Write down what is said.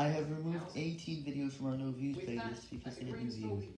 I have removed 18 videos from our no views playlist because they had new views.